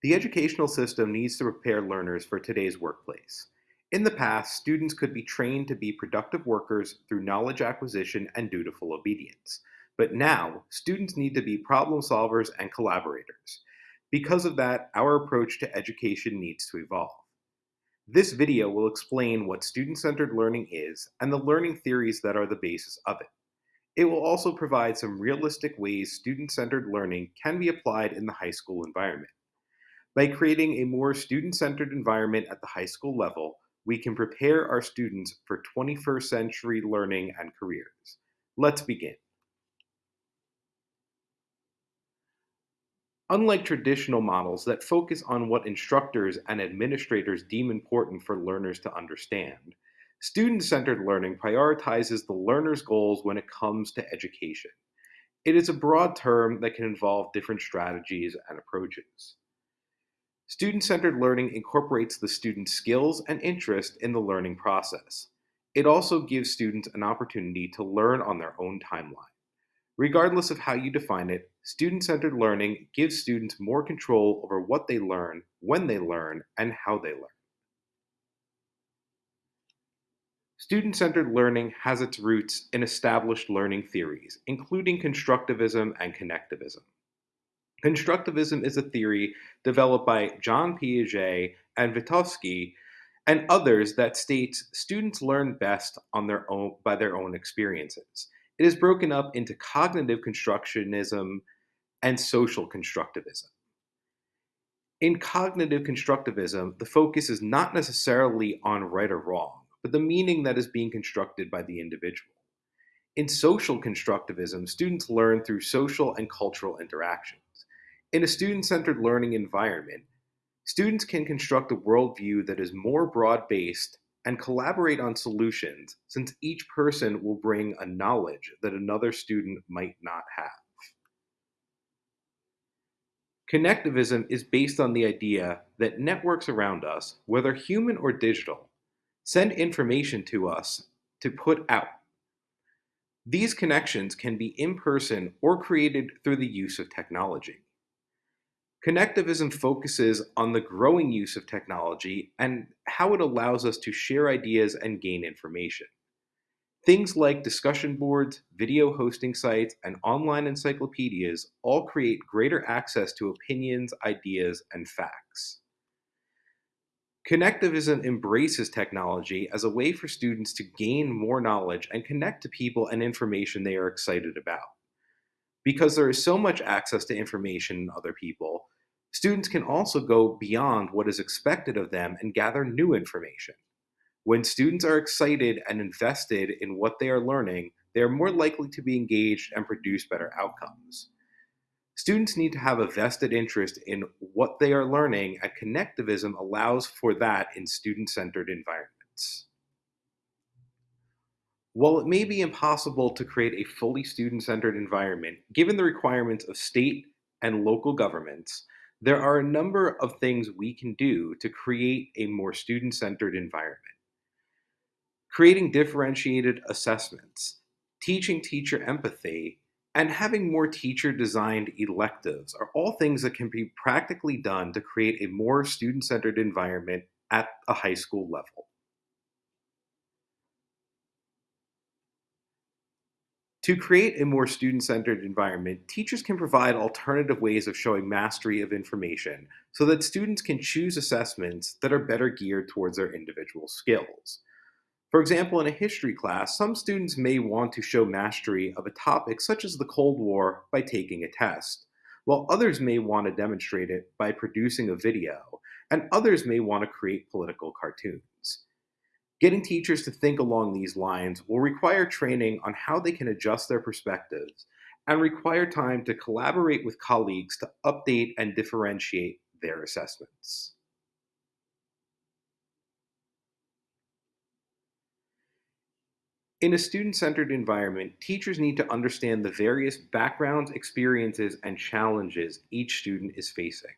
The educational system needs to prepare learners for today's workplace. In the past, students could be trained to be productive workers through knowledge acquisition and dutiful obedience. But now, students need to be problem solvers and collaborators. Because of that, our approach to education needs to evolve. This video will explain what student-centered learning is and the learning theories that are the basis of it. It will also provide some realistic ways student-centered learning can be applied in the high school environment. By creating a more student-centered environment at the high school level, we can prepare our students for 21st century learning and careers. Let's begin. Unlike traditional models that focus on what instructors and administrators deem important for learners to understand, student-centered learning prioritizes the learner's goals when it comes to education. It is a broad term that can involve different strategies and approaches. Student-centered learning incorporates the student's skills and interest in the learning process. It also gives students an opportunity to learn on their own timeline. Regardless of how you define it, student-centered learning gives students more control over what they learn, when they learn, and how they learn. Student-centered learning has its roots in established learning theories, including constructivism and connectivism. Constructivism is a theory developed by John Piaget and Vygotsky and others that states students learn best on their own by their own experiences. It is broken up into cognitive constructionism and social constructivism. In cognitive constructivism, the focus is not necessarily on right or wrong, but the meaning that is being constructed by the individual. In social constructivism, students learn through social and cultural interactions. In a student-centered learning environment, students can construct a worldview that is more broad-based and collaborate on solutions since each person will bring a knowledge that another student might not have. Connectivism is based on the idea that networks around us, whether human or digital, send information to us to put out. These connections can be in person or created through the use of technology. Connectivism focuses on the growing use of technology and how it allows us to share ideas and gain information. Things like discussion boards, video hosting sites, and online encyclopedias all create greater access to opinions, ideas, and facts. Connectivism embraces technology as a way for students to gain more knowledge and connect to people and information they are excited about. Because there is so much access to information and other people, students can also go beyond what is expected of them and gather new information. When students are excited and invested in what they are learning, they are more likely to be engaged and produce better outcomes. Students need to have a vested interest in what they are learning, and connectivism allows for that in student-centered environments. While it may be impossible to create a fully student-centered environment, given the requirements of state and local governments, there are a number of things we can do to create a more student-centered environment. Creating differentiated assessments, teaching teacher empathy, and having more teacher-designed electives are all things that can be practically done to create a more student-centered environment at a high school level. To create a more student-centered environment, teachers can provide alternative ways of showing mastery of information so that students can choose assessments that are better geared towards their individual skills. For example, in a history class, some students may want to show mastery of a topic such as the Cold War by taking a test, while others may want to demonstrate it by producing a video, and others may want to create political cartoons. Getting teachers to think along these lines will require training on how they can adjust their perspectives and require time to collaborate with colleagues to update and differentiate their assessments. In a student-centered environment, teachers need to understand the various backgrounds, experiences, and challenges each student is facing.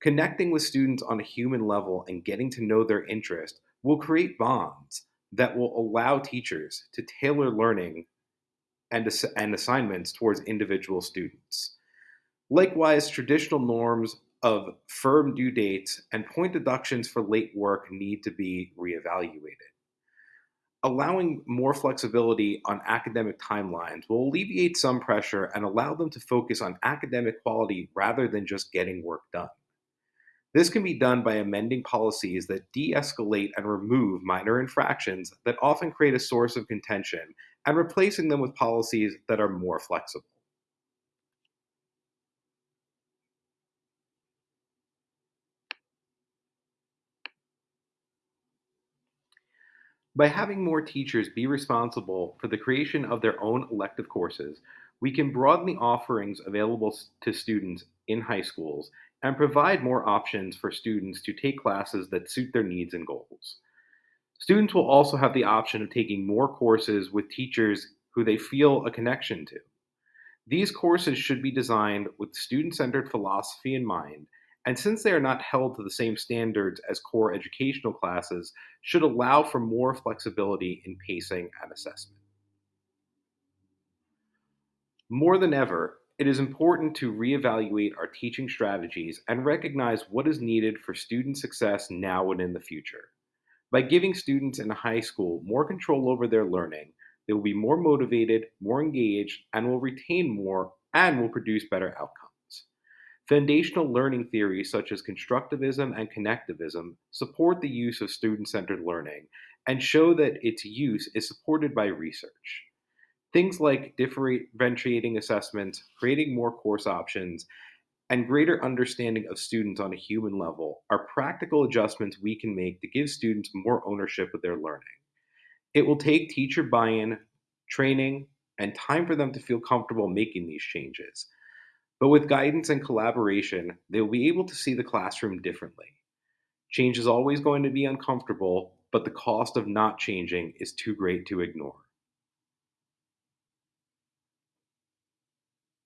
Connecting with students on a human level and getting to know their interest will create bonds that will allow teachers to tailor learning and, ass and assignments towards individual students. Likewise, traditional norms of firm due dates and point deductions for late work need to be reevaluated. Allowing more flexibility on academic timelines will alleviate some pressure and allow them to focus on academic quality rather than just getting work done. This can be done by amending policies that de escalate and remove minor infractions that often create a source of contention and replacing them with policies that are more flexible. By having more teachers be responsible for the creation of their own elective courses, we can broaden the offerings available to students in high schools and provide more options for students to take classes that suit their needs and goals. Students will also have the option of taking more courses with teachers who they feel a connection to. These courses should be designed with student centered philosophy in mind, and since they are not held to the same standards as core educational classes, should allow for more flexibility in pacing and assessment. More than ever, it is important to reevaluate our teaching strategies and recognize what is needed for student success now and in the future. By giving students in high school more control over their learning, they will be more motivated, more engaged, and will retain more and will produce better outcomes. Foundational learning theories such as constructivism and connectivism support the use of student centered learning and show that its use is supported by research. Things like differentiating assessments, creating more course options, and greater understanding of students on a human level are practical adjustments we can make to give students more ownership of their learning. It will take teacher buy in, training, and time for them to feel comfortable making these changes. But with guidance and collaboration, they will be able to see the classroom differently. Change is always going to be uncomfortable, but the cost of not changing is too great to ignore.